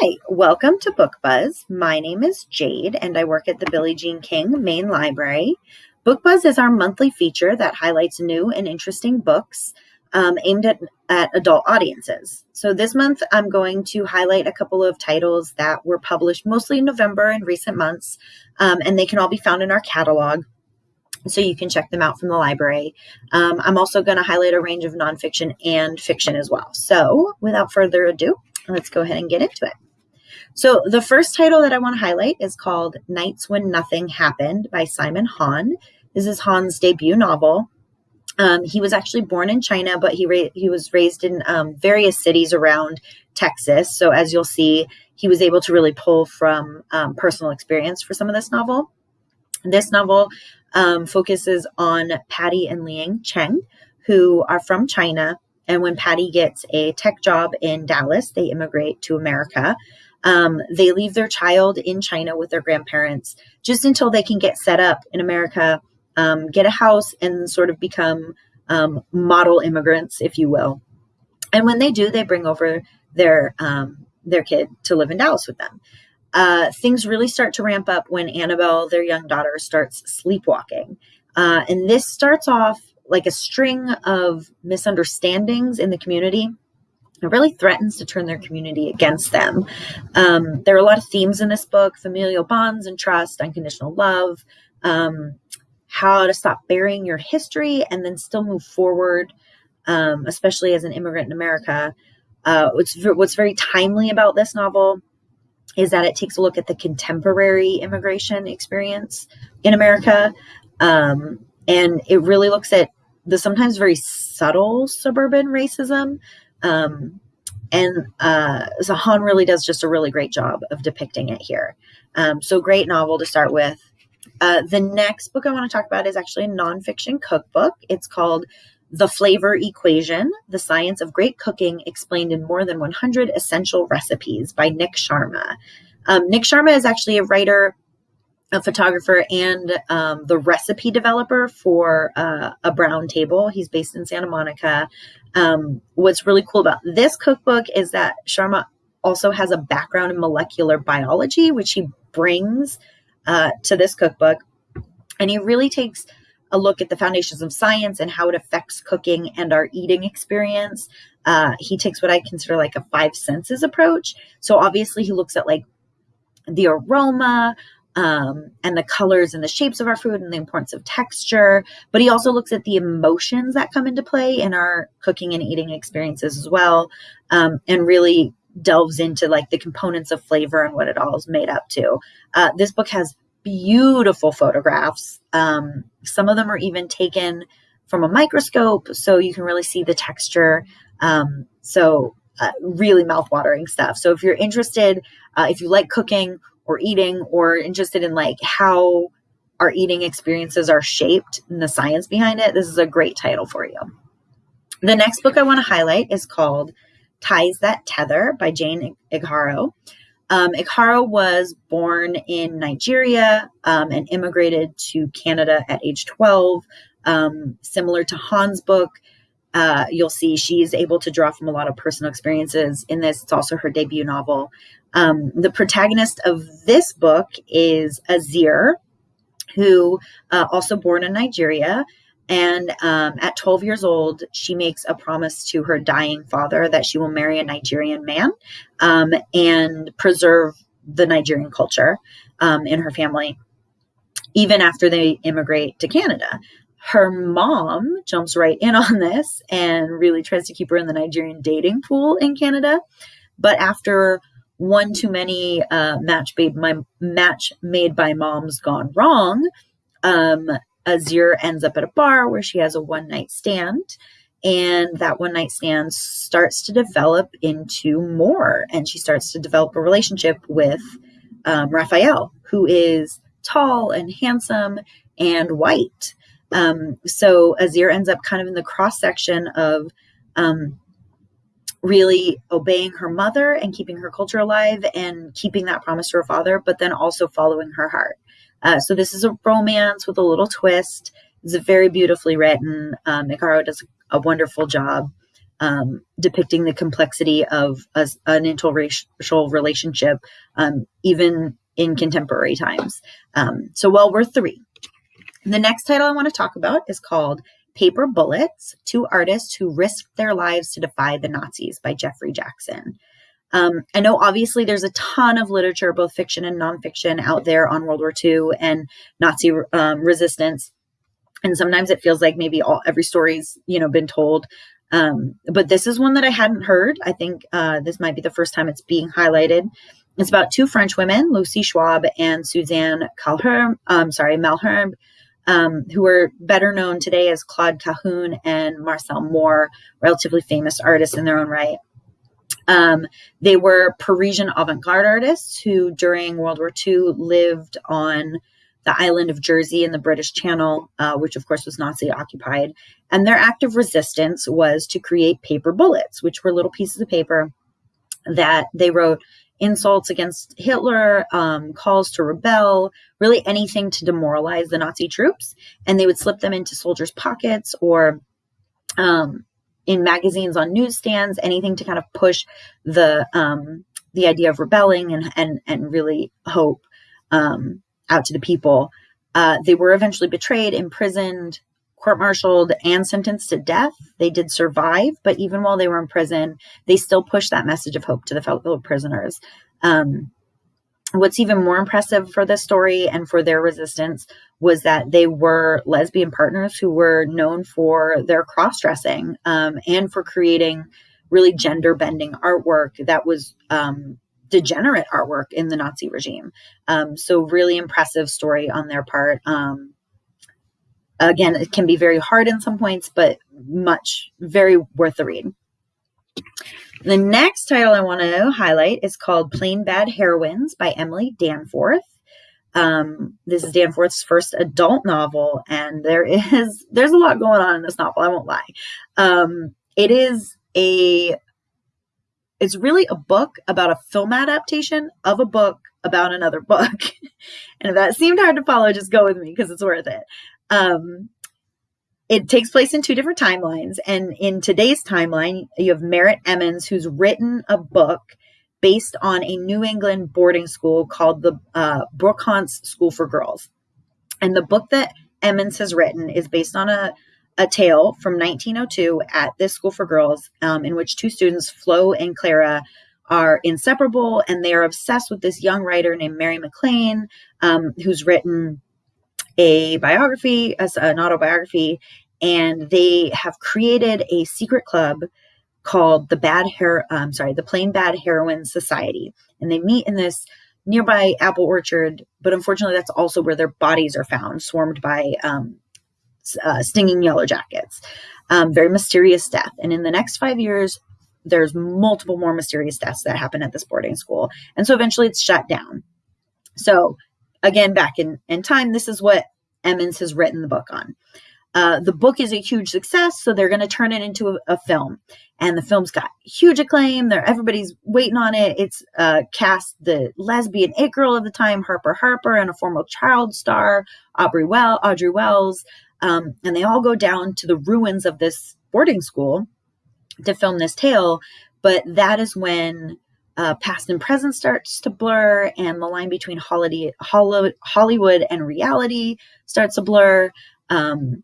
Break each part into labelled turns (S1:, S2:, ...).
S1: Hi, welcome to Book Buzz. My name is Jade and I work at the Billie Jean King Main Library. Book Buzz is our monthly feature that highlights new and interesting books um, aimed at, at adult audiences. So this month I'm going to highlight a couple of titles that were published mostly in November in recent months, um, and they can all be found in our catalog. So you can check them out from the library. Um, I'm also going to highlight a range of nonfiction and fiction as well. So without further ado, let's go ahead and get into it. So the first title that I want to highlight is called Nights When Nothing Happened by Simon Han. This is Han's debut novel. Um, he was actually born in China, but he he was raised in um, various cities around Texas. So as you'll see, he was able to really pull from um, personal experience for some of this novel. This novel um, focuses on Patty and Liang Cheng, who are from China and when Patty gets a tech job in Dallas, they immigrate to America. Um, they leave their child in China with their grandparents just until they can get set up in America, um, get a house, and sort of become um, model immigrants, if you will. And when they do, they bring over their um, their kid to live in Dallas with them. Uh, things really start to ramp up when Annabelle, their young daughter, starts sleepwalking. Uh, and this starts off like a string of misunderstandings in the community. It really threatens to turn their community against them. Um, there are a lot of themes in this book familial bonds and trust, unconditional love, um, how to stop burying your history and then still move forward, um, especially as an immigrant in America. Uh, what's, what's very timely about this novel is that it takes a look at the contemporary immigration experience in America. Um, and it really looks at the sometimes very subtle suburban racism. Um, and uh, really does just a really great job of depicting it here. Um, so, great novel to start with. Uh, the next book I want to talk about is actually a nonfiction cookbook. It's called The Flavor Equation The Science of Great Cooking Explained in More Than 100 Essential Recipes by Nik Sharma. Um, Nik Sharma is actually a writer a photographer and um, the recipe developer for uh, a brown table. He's based in Santa Monica. Um, what's really cool about this cookbook is that Sharma also has a background in molecular biology, which he brings uh, to this cookbook. And he really takes a look at the foundations of science and how it affects cooking and our eating experience. Uh, he takes what I consider like a five senses approach. So obviously, he looks at like the aroma, um, and the colors and the shapes of our food and the importance of texture. But he also looks at the emotions that come into play in our cooking and eating experiences as well, um, and really delves into like the components of flavor and what it all is made up to. Uh, this book has beautiful photographs. Um, some of them are even taken from a microscope, so you can really see the texture. Um, so, uh, really mouth-watering stuff. So, if you're interested, uh, if you like cooking or eating or interested in like how our eating experiences are shaped and the science behind it, this is a great title for you. The next book I want to highlight is called Ties That Tether by Jane Igharo. Um, was born in Nigeria um, and immigrated to Canada at age 12. Um, similar to Han's book, uh, you'll see she's able to draw from a lot of personal experiences in this. It's also her debut novel. Um, the protagonist of this book is Azere, who uh, also born in Nigeria. And um, at 12 years old, she makes a promise to her dying father that she will marry a Nigerian man um, and preserve the Nigerian culture um, in her family, even after they immigrate to Canada. Her mom jumps right in on this and really tries to keep her in the Nigerian dating pool in Canada. But after one too many uh, match made my match made by moms gone wrong. Um, Azere ends up at a bar where she has a one night stand, and that one night stand starts to develop into more, and she starts to develop a relationship with um, Raphael, who is tall and handsome and white. Um, so Azere ends up kind of in the cross section of um, really obeying her mother and keeping her culture alive and keeping that promise to her father, but then also following her heart. Uh, so this is a romance with a little twist. It's a very beautifully written. Um, Igharo does a wonderful job. um, depicting the complexity of a, an interracial relationship, um, even in contemporary times. Um, so, well worth the read. The next title I want to talk about is called Paper Bullets Two Artists Who Risked Their Lives to Defy the Nazis by Jeffrey Jackson. Um, I know obviously there's a ton of literature, both fiction and nonfiction, out there on World War II and Nazi um, resistance. And sometimes it feels like maybe all every story's you know been told. Um, but this is one that I hadn't heard. I think uh, this might be the first time it's being highlighted. It's about two French women, Lucy Schwob and Suzanne Calherm, um, sorry, Malherbe, um, who are better known today as Claude Cahun and Marcel Moore, relatively famous artists in their own right. Um, they were Parisian avant garde artists who, during World War II, lived on the island of Jersey in the British Channel, uh, which of course was Nazi occupied. And their act of resistance was to create paper bullets, which were little pieces of paper that they wrote insults against Hitler, um, calls to rebel, really anything to demoralize the Nazi troops. And they would slip them into soldiers' pockets or um, in magazines on newsstands, anything to kind of push the um, the idea of rebelling and and and really hope um, out to the people. Uh, they were eventually betrayed, imprisoned, court-martialed, and sentenced to death. They did survive, but even while they were in prison, they still pushed that message of hope to the fellow prisoners. Um, what's even more impressive for this story and for their resistance was that they were lesbian partners who were known for their cross dressing um, and for creating really gender bending artwork that was um, degenerate artwork in the Nazi regime. Um, so, really impressive story on their part. Um, again, it can be very hard in some points, but much, very worth the read. The next title I want to highlight is called Plain Bad Heroines by Emily Danforth. Um, this is Danforth's first adult novel, and there is there's a lot going on in this novel. I won't lie. Um, it is a it's really a book about a film adaptation of a book about another book. and if that seemed hard to follow, just go with me because it's worth it. Um, it takes place in two different timelines. And in today's timeline, you have Merritt Emmons, who's written a book based on a New England boarding school called the uh, School for Girls. And the book that Emmons has written is based on a, a tale from 1902 at this school for girls, um, in which two students, Flo and Clara, are inseparable and they are obsessed with this young writer named Mary MacLane, um, who's written a biography, as an autobiography, and they have created a secret club called the Bad Hair. I'm sorry, the Plain Bad Heroine Society, and they meet in this nearby apple orchard. But unfortunately, that's also where their bodies are found, swarmed by um, uh, stinging yellow jackets. Um, very mysterious death. And in the next five years, there's multiple more mysterious deaths that happen at this boarding school, and so eventually it's shut down. So again, back in, in time, this is what Emmons has written the book on. Uh, the book is a huge success, so they're going to turn it into a, a, film. And the film's got huge acclaim. They're, everybody's waiting on it. It's uh, cast the lesbian it girl of the time, Harper Harper, and a former child star, Aubrey well, Audrey Wells. Um, and they all go down to the ruins of this boarding school to film this tale. But that is when uh, past and present starts to blur, and the line between Hollywood, Hollywood and reality starts to blur. Um,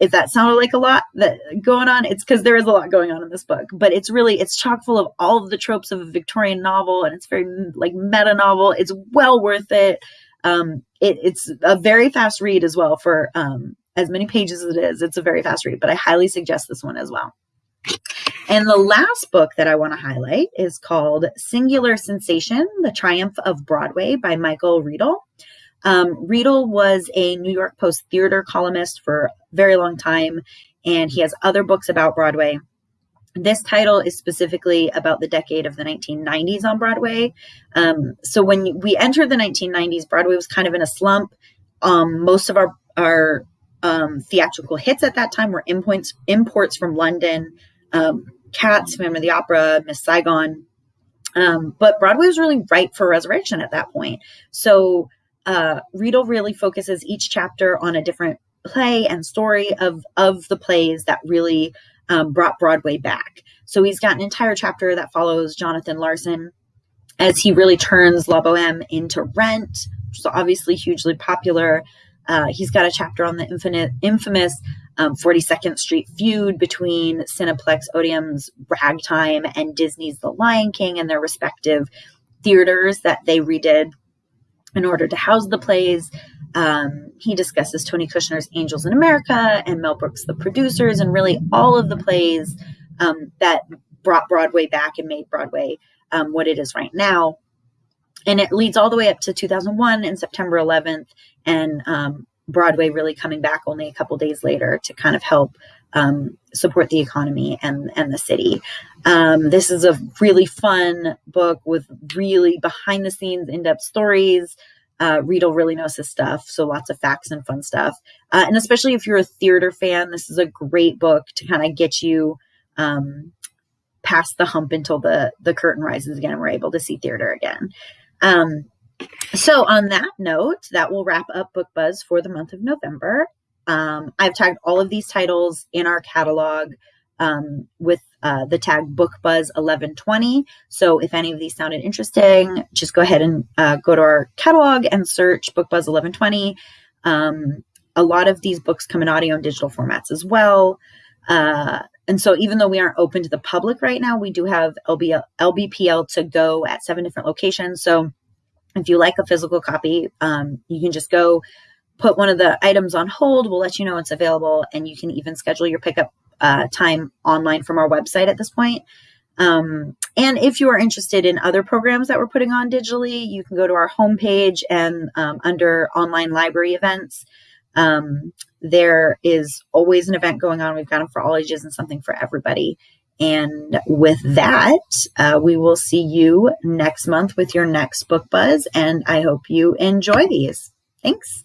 S1: if that sounded like a lot that going on, it's because there is a lot going on in this book. But it's really it's chock full of all of the tropes of a Victorian novel, and it's very like meta novel. It's well worth it. Um, it it's a very fast read as well for um, as many pages as it is. It's a very fast read, but I highly suggest this one as well. And the last book that I want to highlight is called Singular Sensation The Triumph of Broadway by Michael Riedel. Um, Riedel was a New York Post theater columnist for a very long time, and he has other books about Broadway. This title is specifically about the decade of the 1990s on Broadway. Um, so when we entered the 1990s, Broadway was kind of in a slump. Um, most of our our um, theatrical hits at that time were imports imports from London, um, Cats, Phantom of the Opera, Miss Saigon. Um, but Broadway was really ripe for resurrection at that point. So uh, Riedel really focuses each chapter on a different play and story of of the plays that really um, brought Broadway back. So he's got an entire chapter that follows Jonathan Larson as he really turns La Boheme into Rent, which is obviously hugely popular. Uh, he's got a chapter on the infinite, infamous um, 42nd Street feud between Cineplex Odeon's Ragtime and Disney's The Lion King and their respective theaters that they redid in order to house the plays. Um, he discusses Tony Kushner's Angels in America and Mel Brooks' The Producers, and really all of the plays um, that brought Broadway back and made Broadway um, what it is right now. And it leads all the way up to 2001 and September 11th, and um, Broadway really coming back only a couple days later to kind of help um, support the economy and and the city. Um, this is a really fun book with really behind the scenes in depth stories. Uh, Riedel really knows his stuff, so lots of facts and fun stuff. Uh, and especially if you're a theater fan, this is a great book to kind of get you um, past the hump until the the curtain rises again and we're able to see theater again. Um, so on that note, that will wrap up Book Buzz for the month of November. Um, I've tagged all of these titles in our catalog um, with uh, the tag Book Buzz 1120. So if any of these sounded interesting, just go ahead and uh, go to our catalog and search Book Buzz 1120. Um, a lot of these books come in audio and digital formats as well. Uh, and so even though we aren't open to the public right now, we do have LBL, LBPL to go at seven different locations. So if you like a physical copy, um, you can just go put one of the items on hold. We'll let you know it's available, and you can even schedule your pickup uh, time online from our website at this point. Um, and if you are interested in other programs that we're putting on digitally, you can go to our homepage and um, under online library events. Um, there is always an event going on. We've got them for all ages and something for everybody. And with that, uh, we will see you next month with your next book buzz. And I hope you enjoy these. Thanks.